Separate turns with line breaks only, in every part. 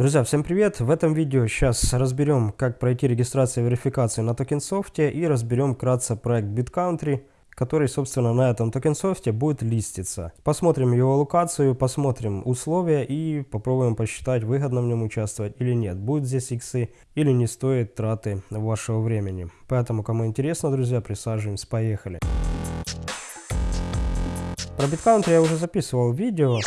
Друзья, всем привет! В этом видео сейчас разберем, как пройти регистрацию и верификацию на TokenSoft е и разберем вкратце проект BitCountry, который, собственно, на этом TokenSoft е будет листиться. Посмотрим его аллокацию, посмотрим условия и попробуем посчитать, выгодно в нем участвовать или нет. Будет здесь иксы или не стоит траты вашего времени. Поэтому, кому интересно, друзья, присаживаемся, поехали. Про BitCountry я уже записывал видео.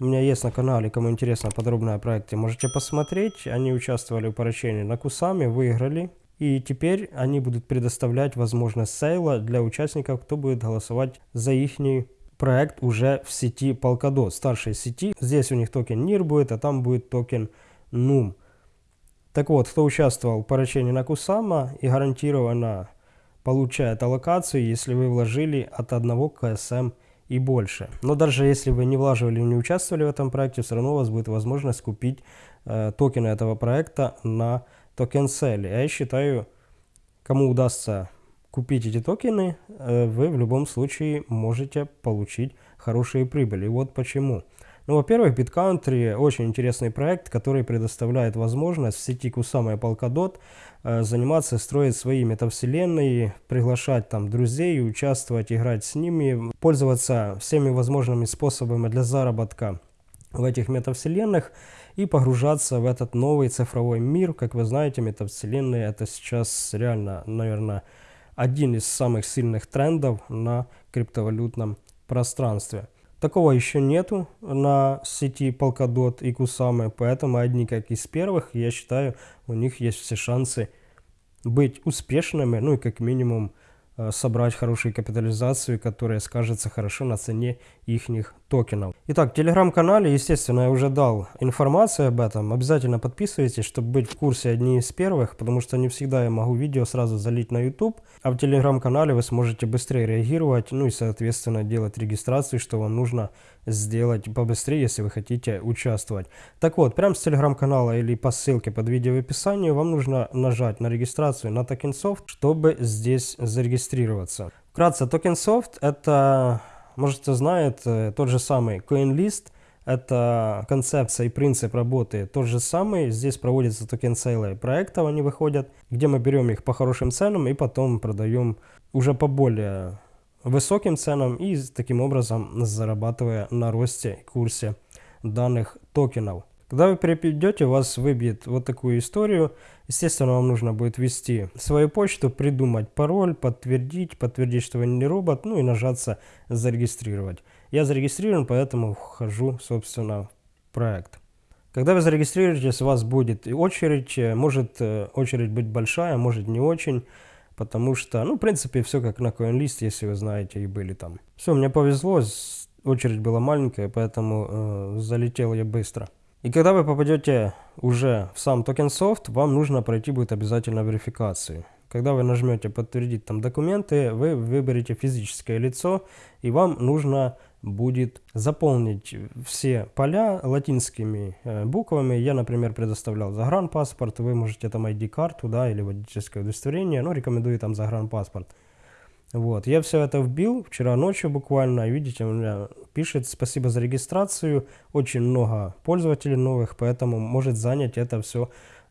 У меня есть на канале, кому интересно подробно о проекте, можете посмотреть. Они участвовали в parachain е на Кусаме, выиграли. И теперь они будут предоставлять возможность sale а для участников, кто будет голосовать за их проект уже в сети Polkadot, старшей сети. Здесь у них токен NEER будет, а там будет токен NUUM. Так вот, кто участвовал в parachain е на Кусама и гарантированно получает аллокацию, если вы вложили от 1 KSM и больше. Но даже если вы не влаживали не участвовали в этом проекте, все равно у вас будет возможность купить э, токены этого проекта на токен селе. Я считаю, кому удастся купить эти токены, э, вы в любом случае можете получить хорошие прибыли. Вот почему. Ну, во-первых, BitCountry очень интересный проект, который предоставляет возможность в сети Kusama и Polkadot э, заниматься, строить свои метавселенные, приглашать там друзей, участвовать, играть с ними, пользоваться всеми возможными способами для заработка в этих метавселенных и погружаться в этот новый цифровой мир. Как вы знаете, метавселенные это сейчас реально, наверное, один из самых сильных трендов на криптовалютном пространстве. Такого еще нету на сети Polkadot и Kusama, поэтому одни как из первых, я считаю, у них есть все шансы быть успешными, ну и как минимум собрать хорошую капитализацию, которая скажется хорошо на цене их токенов. Итак, в телеграм-канале, естественно, я уже дал информацию об этом. Обязательно подписывайтесь, чтобы быть в курсе одни из первых, потому что не всегда я могу видео сразу залить на YouTube, а в телеграм-канале вы сможете быстрее реагировать, ну и, соответственно, делать регистрацию, что вам нужно сделать побыстрее, если вы хотите участвовать. Так вот, прямо с телеграм-канала или по ссылке под видео в описании вам нужно нажать на регистрацию на Tokensoft, чтобы здесь зарегистрироваться. Вкратце, Tokensoft это, может кто знает, э, тот же самый CoinList, это концепция и принцип работы тот же самый. Здесь проводятся токен сейлы проектов, они выходят, где мы берем их по хорошим ценам и потом продаем уже по более высоким ценам и таким образом зарабатывая на росте курсе данных токенов. Когда вы перейдете, вас выбьет вот такую историю. Естественно, вам нужно будет ввести свою почту, придумать пароль, подтвердить, подтвердить, что вы не робот, ну и нажаться «Зарегистрировать». Я зарегистрирован, поэтому вхожу, собственно, в проект. Когда вы зарегистрируетесь, у вас будет очередь, может э, очередь быть большая, может не очень потому что, ну, в принципе, все как на CoinList, если вы знаете, и были там. Все, мне повезло, очередь была маленькая, поэтому э, залетел я быстро. И когда вы попадете уже в сам TokenSoft, вам нужно пройти будет обязательно верификацию. Когда вы нажмете подтвердить там документы, вы выберете физическое лицо, и вам нужно будет заполнить все поля латинскими э, буквами. Я, например, предоставлял загранпаспорт, вы можете там ID-карту, да, или водительское удостоверение, но рекомендую там загранпаспорт. Вот, я все это вбил вчера ночью буквально, видите, у меня пишет «Спасибо за регистрацию», очень много пользователей новых, поэтому может занять это все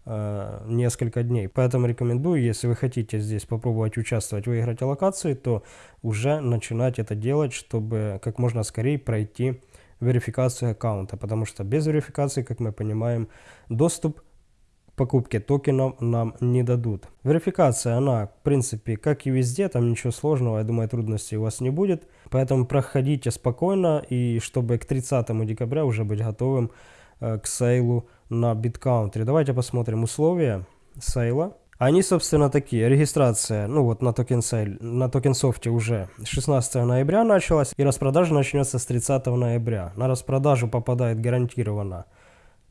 Э, несколько дней. Поэтому рекомендую, если вы хотите здесь попробовать участвовать, выиграть локации, то уже начинать это делать, чтобы как можно скорее пройти верификацию аккаунта, потому что без верификации, как мы понимаем, доступ к покупке токенов нам не дадут. Верификация, она, в принципе, как и везде, там ничего сложного, я думаю, трудностей у вас не будет. Поэтому проходите спокойно, и чтобы к 30 декабря уже быть готовым э, к sale у на Bit.Country. Давайте посмотрим условия sale а. Они, собственно, такие. Регистрация, ну вот на token sale, на TokenSoft е уже 16 ноября началась, и распродажа начнется с 30 ноября. На распродажу попадает гарантированно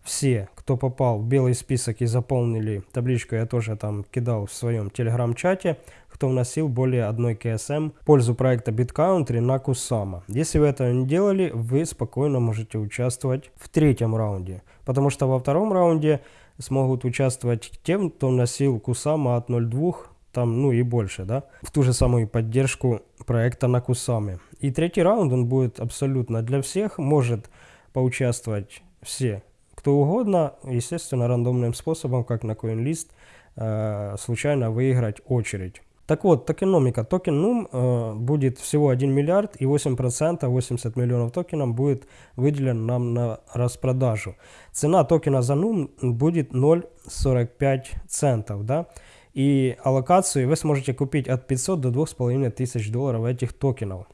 все, кто попал в белый список и заполнили табличку, я тоже там кидал в своем телеграм-чате, кто вносил более одной КСМ в пользу проекта BitCountry на Kusama. Если вы этого не делали, вы спокойно можете участвовать в третьем раунде, потому что во втором раунде смогут участвовать тем, кто вносил Kusama от 0.2 там, ну и больше, да, в ту же самую поддержку проекта на Кусаме. И третий раунд, он будет абсолютно для всех, может поучаствовать все кто угодно, естественно, рандомным способом, как на CoinList, э, случайно выиграть очередь. Так вот, токеномика. Токен NUUM э, будет всего 1 миллиард и 8%, 80 миллионов токенов будет выделен нам на распродажу. Цена токена за NUUM будет 0,45 центов. Да? И аллокацию вы сможете купить от 500 до 2500 долларов этих токенов.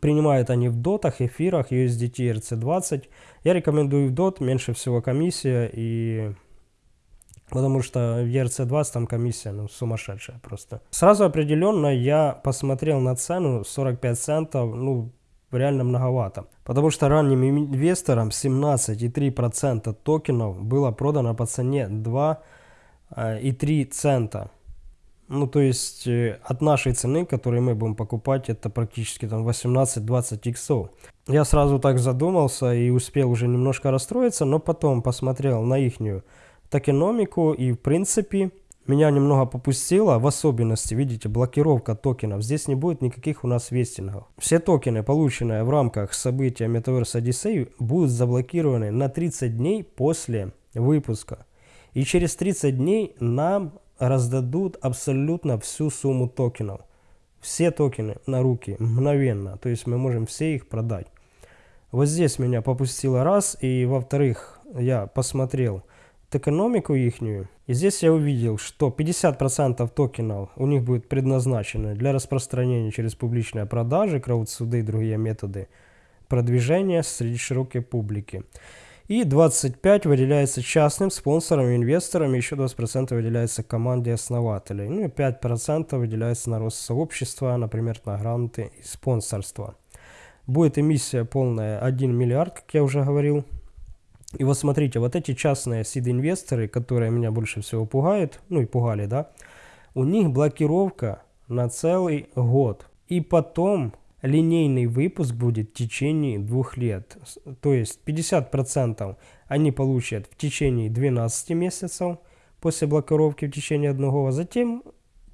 Принимают они в дотах, эфирах, USDT, RC20. Я рекомендую в дот, меньше всего комиссия и Потому что в ERC20 там комиссия ну, сумасшедшая просто. Сразу определенно я посмотрел на цену 45 центов, ну, реально многовато. Потому что ранним инвесторам 17,3% токенов было продано по цене 2,3 э, цента. Ну, то есть э, от нашей цены, которую мы будем покупать, это практически там 18-20 иксов. Я сразу так задумался и успел уже немножко расстроиться, но потом посмотрел на ихнюю токеномику и в принципе меня немного попустило, в особенности, видите, блокировка токенов. Здесь не будет никаких у нас вестингов. Все токены, полученные в рамках события Metaverse Odyssey, будут заблокированы на 30 дней после выпуска. И через 30 дней нам раздадут абсолютно всю сумму токенов. Все токены на руки, мгновенно. То есть мы можем все их продать. Вот здесь меня попустило раз. И во-вторых, я посмотрел экономику ихнюю. И здесь я увидел, что 50% токенов у них будет предназначено для распространения через публичные продажи, краудсуды и другие методы продвижения среди широкой публики. И 25 выделяется частным спонсорам инвесторам, еще 20% выделяется команде основателей. Ну и 5% выделяется на рост сообщества, например, на гранты и спонсорство. Будет эмиссия полная 1 миллиард, как я уже говорил. И вот смотрите, вот эти частные сид-инвесторы, которые меня больше всего пугают, ну и пугали, да, у них блокировка на целый год. И потом линейный выпуск будет в течение двух лет. То есть 50% они получат в течение 12 месяцев после блокировки в течение одного, а затем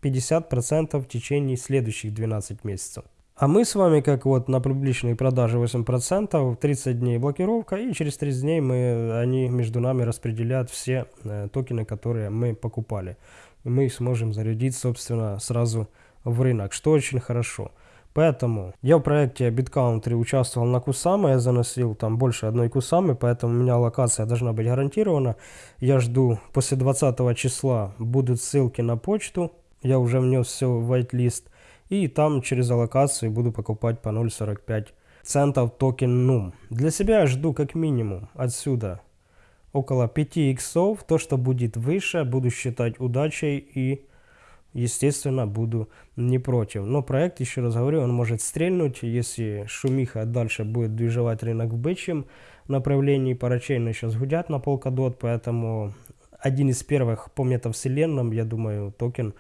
50% в течение следующих 12 месяцев. А мы с вами, как вот на публичной продаже 8%, 30 дней блокировка, и через 30 дней мы, они между нами распределят все э, токены, которые мы покупали. И мы сможем зарядить, собственно, сразу в рынок, что очень хорошо. Поэтому я в проекте BitCountry участвовал на Кусама, я заносил там больше одной Кусамы, поэтому у меня локация должна быть гарантирована. Я жду после 20 числа будут ссылки на почту, я уже внес все в whitelist. И там через аллокацию буду покупать по 0.45 центов токен NUM. Для себя жду как минимум отсюда около 5 иксов. То, что будет выше, буду считать удачей и, естественно, буду не против. Но проект, еще раз говорю, он может стрельнуть, если шумиха дальше будет двигать рынок в бычьем направлении. Парачейны сейчас гудят на Polkadot, поэтому один из первых по метавселенным, я думаю, токен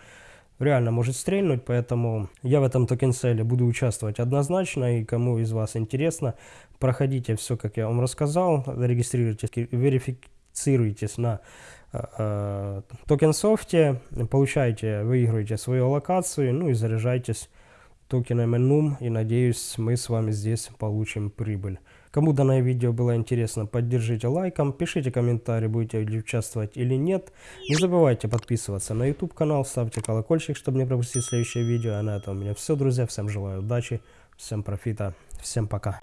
реально может стрельнуть, поэтому я в этом token sale е буду участвовать однозначно, и кому из вас интересно, проходите все, как я вам рассказал, регистрируйтесь, верифицируйтесь на э, э TokenSoft е, получайте, выигрывайте свою аллокацию, ну и заряжайтесь токенами NUUM, и надеюсь, мы с вами здесь получим прибыль. Кому данное видео было интересно, поддержите лайком, пишите комментарии, будете ли участвовать или нет. Не забывайте подписываться на YouTube канал, ставьте колокольчик, чтобы не пропустить следующее видео. А на этом у меня все, друзья. Всем желаю удачи, всем профита, всем пока.